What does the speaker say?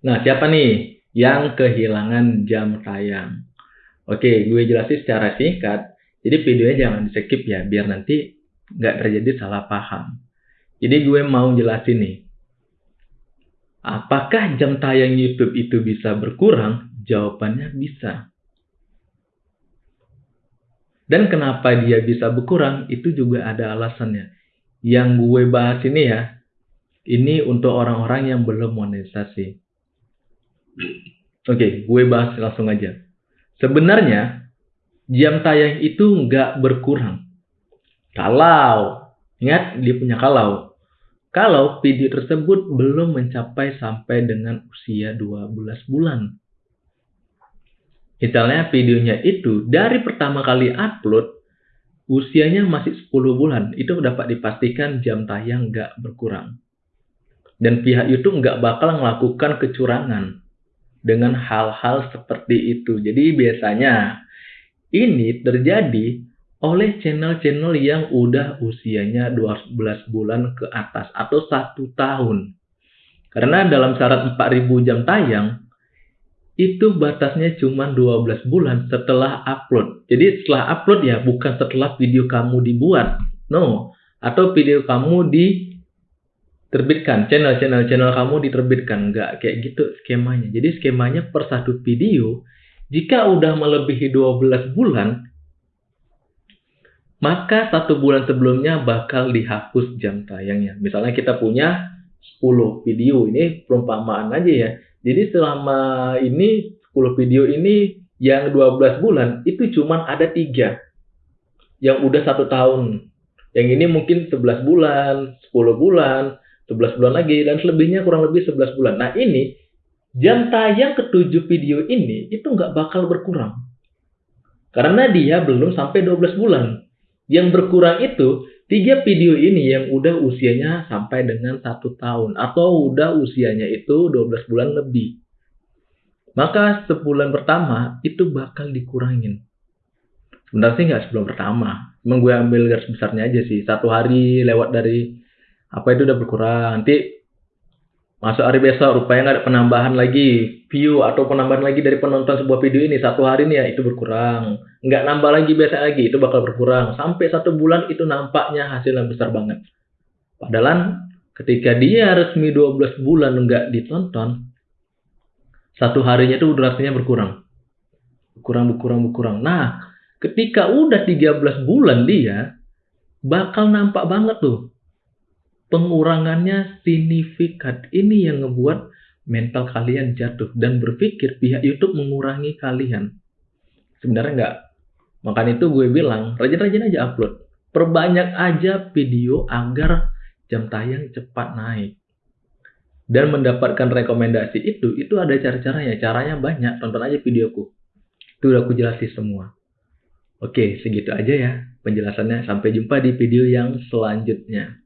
Nah, siapa nih yang kehilangan jam tayang? Oke, gue jelasin secara singkat. Jadi videonya jangan di skip ya, biar nanti nggak terjadi salah paham. Jadi gue mau jelasin nih. Apakah jam tayang YouTube itu bisa berkurang? Jawabannya bisa. Dan kenapa dia bisa berkurang? Itu juga ada alasannya. Yang gue bahas ini ya, ini untuk orang-orang yang belum monetisasi. Oke, gue bahas langsung aja. Sebenarnya, jam tayang itu nggak berkurang. Kalau, ingat dia punya kalau. Kalau video tersebut belum mencapai sampai dengan usia 12 bulan. Misalnya videonya itu dari pertama kali upload, usianya masih 10 bulan. Itu dapat dipastikan jam tayang nggak berkurang. Dan pihak YouTube nggak bakal melakukan kecurangan dengan hal-hal seperti itu. Jadi biasanya ini terjadi oleh channel-channel yang udah usianya 12 bulan ke atas atau satu tahun. Karena dalam syarat 4000 jam tayang, itu batasnya cuma 12 bulan setelah upload. Jadi setelah upload ya, bukan setelah video kamu dibuat. No. Atau video kamu di terbitkan channel-channel channel kamu diterbitkan. Nggak kayak gitu skemanya. Jadi skemanya per satu video jika udah melebihi 12 bulan maka satu bulan sebelumnya bakal dihapus jam tayangnya. Misalnya kita punya 10 video ini perumpamaan aja ya. Jadi selama ini 10 video ini yang 12 bulan itu cuma ada tiga. Yang udah satu tahun. Yang ini mungkin 11 bulan 10 bulan 11 bulan lagi dan selebihnya kurang lebih 11 bulan. Nah ini jam tayang ketujuh video ini itu nggak bakal berkurang. Karena dia belum sampai 12 bulan. Yang berkurang itu tiga video ini yang udah usianya sampai dengan satu tahun atau udah usianya itu 12 bulan lebih. Maka sebulan pertama itu bakal dikurangin. Sebenarnya sih nggak sebelum pertama. Emang gue ambil garis besarnya aja sih. Satu hari lewat dari apa itu udah berkurang? Nanti masuk hari besok rupanya nggak ada penambahan lagi view atau penambahan lagi dari penonton sebuah video ini. Satu hari ini ya itu berkurang. Nggak nambah lagi biasa lagi itu bakal berkurang. Sampai satu bulan itu nampaknya hasil yang besar banget. Padahal ketika dia resmi 12 bulan nggak ditonton satu harinya itu durasinya berkurang. Berkurang berkurang berkurang. Nah ketika udah 13 bulan dia bakal nampak banget tuh pengurangannya signifikan. Ini yang ngebuat mental kalian jatuh dan berpikir pihak YouTube mengurangi kalian. Sebenarnya enggak. Makanya itu gue bilang, rajin-rajin aja upload. Perbanyak aja video agar jam tayang cepat naik. Dan mendapatkan rekomendasi itu, itu ada cara-caranya. Caranya banyak, tonton aja videoku. Itu udah aku jelasin semua. Oke, segitu aja ya penjelasannya. Sampai jumpa di video yang selanjutnya.